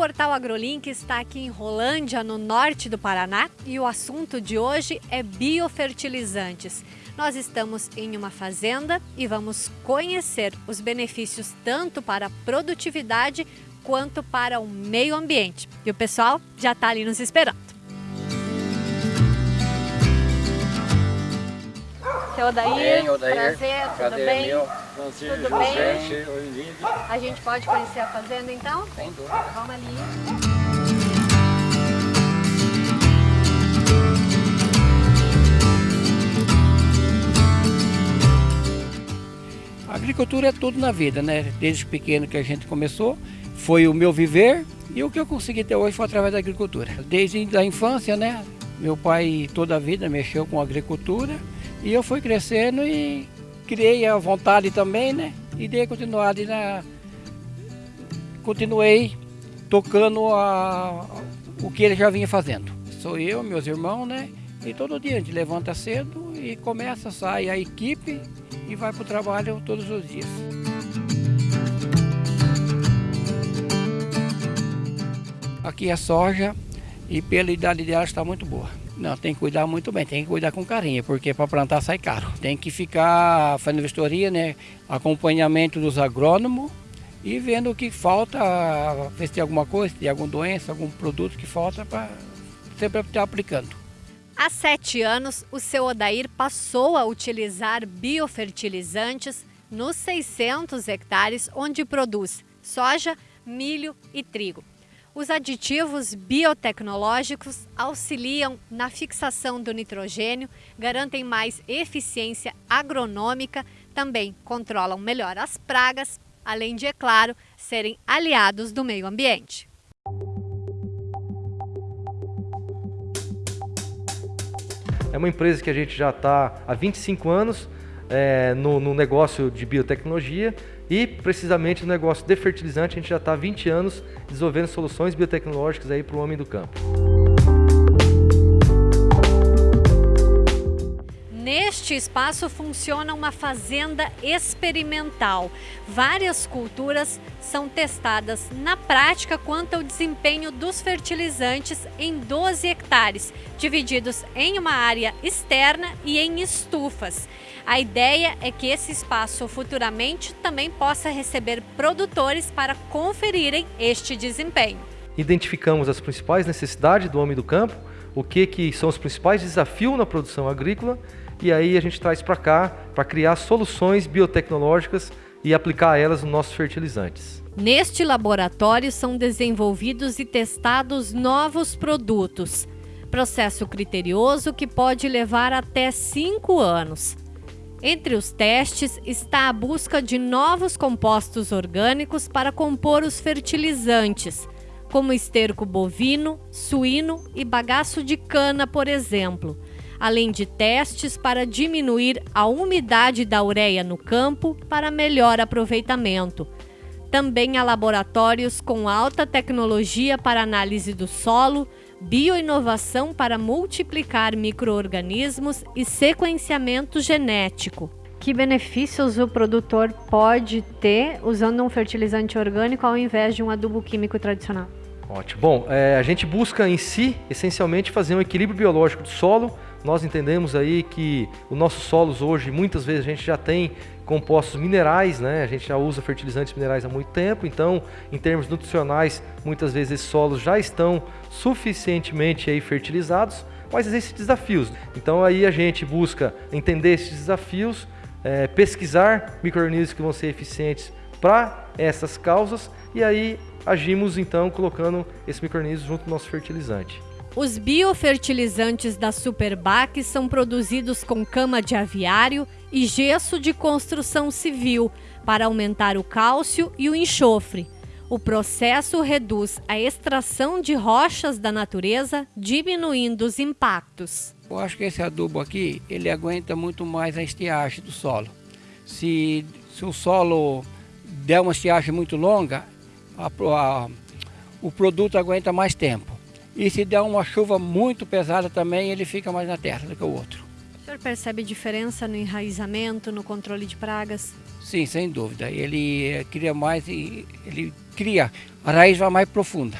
Portal AgroLink está aqui em Rolândia, no norte do Paraná, e o assunto de hoje é biofertilizantes. Nós estamos em uma fazenda e vamos conhecer os benefícios tanto para a produtividade quanto para o meio ambiente. E o pessoal já está ali nos esperando. Seu Odair, bem, Odair. prazer, tudo prazer bem? Meu. Tudo bem? A gente pode conhecer a fazenda então? Sem dúvida. Vamos ali. A agricultura é tudo na vida, né? Desde pequeno que a gente começou, foi o meu viver e o que eu consegui ter hoje foi através da agricultura. Desde a infância, né? Meu pai toda a vida mexeu com agricultura e eu fui crescendo e criei a vontade também, né? E dei continuidade na. Continuei tocando a, o que ele já vinha fazendo. Sou eu, meus irmãos, né? E todo dia a gente levanta cedo e começa, sai a equipe e vai para o trabalho todos os dias. Aqui é soja e pela idade dela está muito boa. Não, tem que cuidar muito bem, tem que cuidar com carinho, porque para plantar sai caro. Tem que ficar fazendo vistoria, né? Acompanhamento dos agrônomos e vendo o que falta, ver se tem alguma coisa, se tem alguma doença, algum produto que falta para sempre estar aplicando. Há sete anos, o seu Odair passou a utilizar biofertilizantes nos 600 hectares onde produz soja, milho e trigo. Os aditivos biotecnológicos auxiliam na fixação do nitrogênio, garantem mais eficiência agronômica, também controlam melhor as pragas, além de, é claro, serem aliados do meio ambiente. É uma empresa que a gente já está há 25 anos é, no, no, negócio de biotecnologia e precisamente no negócio de fertilizante a gente já está há 20 anos desenvolvendo soluções biotecnológicas para o homem do campo. Neste espaço funciona uma fazenda experimental. Várias culturas são testadas na prática quanto ao desempenho dos fertilizantes em 12 hectares, divididos em uma área externa e em estufas. A ideia é que esse espaço futuramente também possa receber produtores para conferirem este desempenho. Identificamos as principais necessidades do homem do campo, o que, que são os principais desafios na produção agrícola e aí a gente traz para cá para criar soluções biotecnológicas e aplicar elas nos nossos fertilizantes. Neste laboratório são desenvolvidos e testados novos produtos. Processo criterioso que pode levar até cinco anos. Entre os testes está a busca de novos compostos orgânicos para compor os fertilizantes, como esterco bovino, suíno e bagaço de cana, por exemplo além de testes para diminuir a umidade da ureia no campo para melhor aproveitamento. Também há laboratórios com alta tecnologia para análise do solo, bioinovação para multiplicar microorganismos e sequenciamento genético. Que benefícios o produtor pode ter usando um fertilizante orgânico ao invés de um adubo químico tradicional? Ótimo. Bom, é, a gente busca em si, essencialmente, fazer um equilíbrio biológico do solo, nós entendemos aí que os nossos solos hoje, muitas vezes a gente já tem compostos minerais, né? A gente já usa fertilizantes minerais há muito tempo, então, em termos nutricionais, muitas vezes esses solos já estão suficientemente aí fertilizados, mas existem desafios. Então aí a gente busca entender esses desafios, é, pesquisar micro-organismos que vão ser eficientes para essas causas e aí agimos então colocando esse micro-organismo junto ao nosso fertilizante. Os biofertilizantes da Superbac são produzidos com cama de aviário e gesso de construção civil para aumentar o cálcio e o enxofre. O processo reduz a extração de rochas da natureza, diminuindo os impactos. Eu acho que esse adubo aqui, ele aguenta muito mais a estiagem do solo. Se, se o solo der uma estiagem muito longa, a, a, o produto aguenta mais tempo. E se der uma chuva muito pesada também, ele fica mais na terra do que o outro. O senhor percebe diferença no enraizamento, no controle de pragas? Sim, sem dúvida. Ele cria mais e ele cria, a raiz vai mais profunda.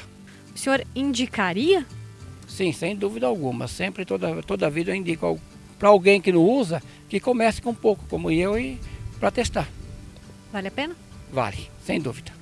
O senhor indicaria? Sim, sem dúvida alguma. Sempre, toda, toda vida eu indico para alguém que não usa, que comece com pouco, como eu, e para testar. Vale a pena? Vale, sem dúvida.